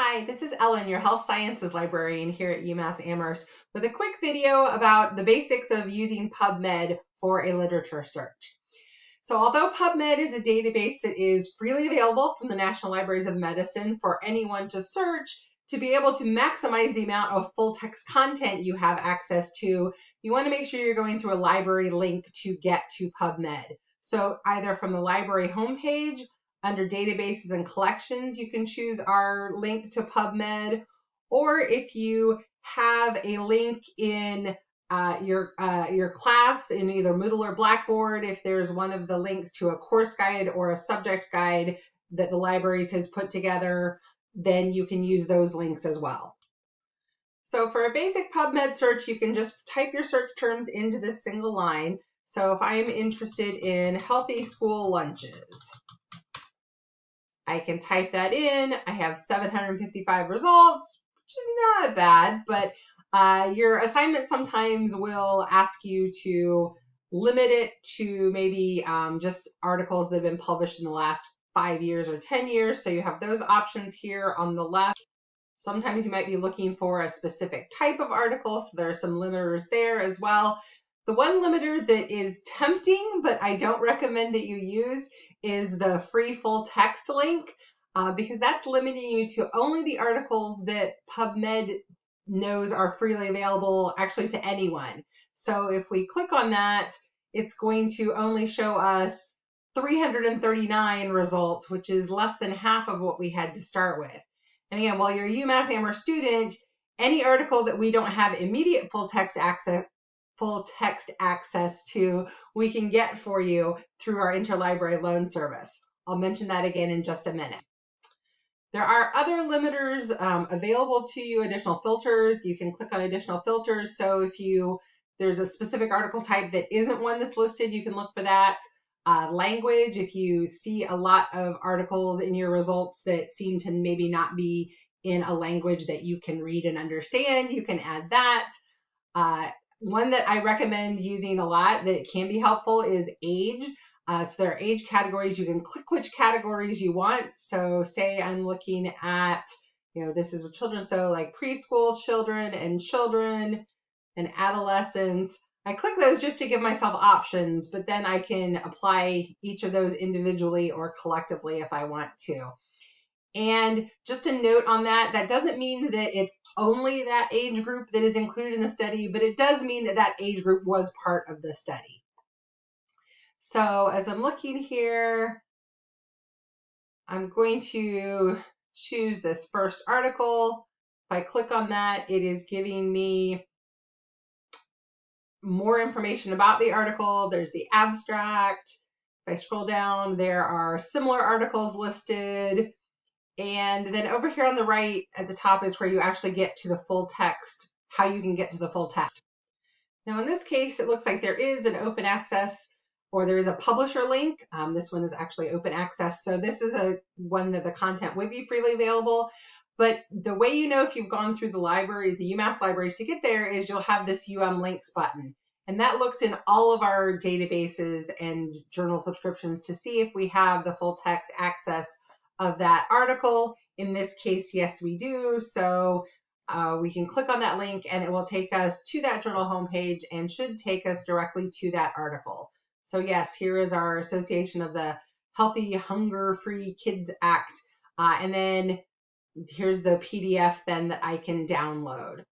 Hi, this is Ellen, your health sciences librarian here at UMass Amherst with a quick video about the basics of using PubMed for a literature search. So although PubMed is a database that is freely available from the National Libraries of Medicine for anyone to search, to be able to maximize the amount of full text content you have access to, you want to make sure you're going through a library link to get to PubMed. So either from the library homepage under databases and collections, you can choose our link to PubMed, or if you have a link in uh, your uh, your class in either Moodle or Blackboard, if there's one of the links to a course guide or a subject guide that the libraries has put together, then you can use those links as well. So for a basic PubMed search, you can just type your search terms into this single line. So if I'm interested in healthy school lunches, I can type that in. I have 755 results, which is not bad, but uh, your assignment sometimes will ask you to limit it to maybe um, just articles that have been published in the last five years or 10 years. So you have those options here on the left. Sometimes you might be looking for a specific type of article, so there are some limiters there as well. The one limiter that is tempting, but I don't recommend that you use, is the free full text link uh, because that's limiting you to only the articles that PubMed knows are freely available actually to anyone. So if we click on that, it's going to only show us 339 results, which is less than half of what we had to start with. And again, while you're a UMass Amherst student, any article that we don't have immediate full text access full text access to, we can get for you through our interlibrary loan service. I'll mention that again in just a minute. There are other limiters um, available to you, additional filters. You can click on additional filters. So if you there's a specific article type that isn't one that's listed, you can look for that. Uh, language, if you see a lot of articles in your results that seem to maybe not be in a language that you can read and understand, you can add that. Uh, one that I recommend using a lot that can be helpful is age. Uh, so there are age categories. You can click which categories you want. So say I'm looking at, you know, this is with children. So like preschool children and children and adolescents. I click those just to give myself options, but then I can apply each of those individually or collectively if I want to. And just a note on that, that doesn't mean that it's only that age group that is included in the study, but it does mean that that age group was part of the study. So as I'm looking here, I'm going to choose this first article. If I click on that, it is giving me more information about the article. There's the abstract. If I scroll down, there are similar articles listed. And then over here on the right at the top is where you actually get to the full text, how you can get to the full text. Now in this case, it looks like there is an open access or there is a publisher link. Um, this one is actually open access. So this is a one that the content would be freely available. But the way you know if you've gone through the library, the UMass libraries to get there is you'll have this UM links button. And that looks in all of our databases and journal subscriptions to see if we have the full text access of that article. In this case, yes, we do. So uh, we can click on that link and it will take us to that journal homepage and should take us directly to that article. So yes, here is our association of the Healthy Hunger Free Kids Act. Uh, and then here's the PDF then that I can download.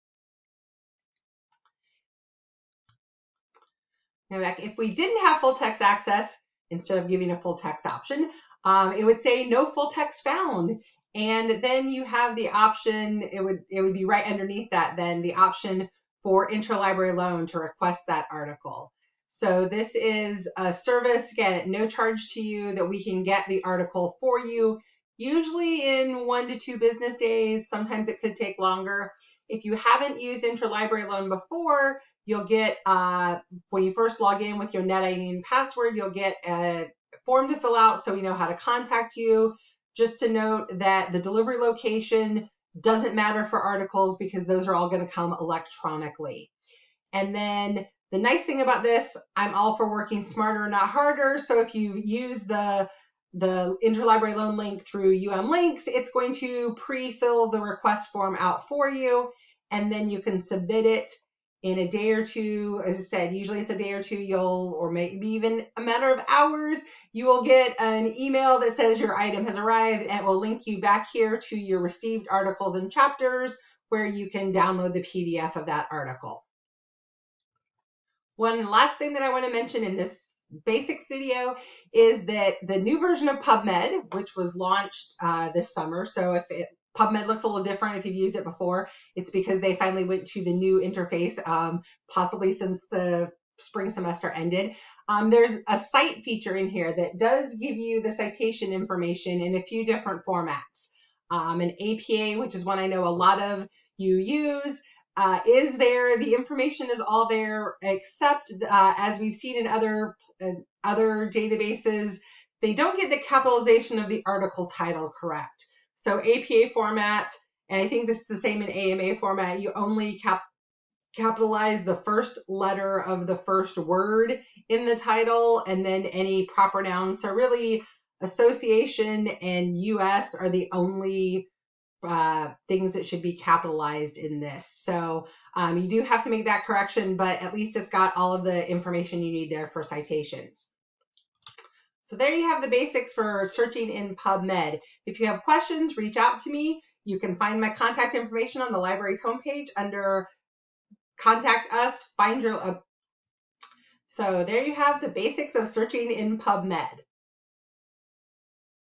Now, if we didn't have full text access, instead of giving a full text option, um, it would say no full text found. And then you have the option, it would, it would be right underneath that then, the option for interlibrary loan to request that article. So this is a service, again, no charge to you that we can get the article for you, usually in one to two business days. Sometimes it could take longer. If you haven't used interlibrary loan before, you'll get, uh, when you first log in with your NetID and password, you'll get a form to fill out so we know how to contact you. Just to note that the delivery location doesn't matter for articles because those are all going to come electronically. And then the nice thing about this, I'm all for working smarter, not harder. So if you use the the interlibrary loan link through UM Links, it's going to pre-fill the request form out for you, and then you can submit it in a day or two. As I said, usually it's a day or two, you'll, or maybe even a matter of hours, you will get an email that says your item has arrived and it will link you back here to your received articles and chapters where you can download the PDF of that article. One last thing that I want to mention in this basics video is that the new version of PubMed, which was launched uh, this summer, so if it, PubMed looks a little different if you've used it before, it's because they finally went to the new interface, um, possibly since the spring semester ended. Um, there's a cite feature in here that does give you the citation information in a few different formats. Um, an APA, which is one I know a lot of you use, uh, is there. The information is all there, except uh, as we've seen in other uh, other databases, they don't get the capitalization of the article title correct. So APA format, and I think this is the same in AMA format. You only cap capitalize the first letter of the first word in the title, and then any proper nouns. So really, association and US are the only uh, things that should be capitalized in this. So um, you do have to make that correction, but at least it's got all of the information you need there for citations. So there you have the basics for searching in PubMed. If you have questions, reach out to me. You can find my contact information on the library's homepage under contact us, find your, uh, so there you have the basics of searching in PubMed.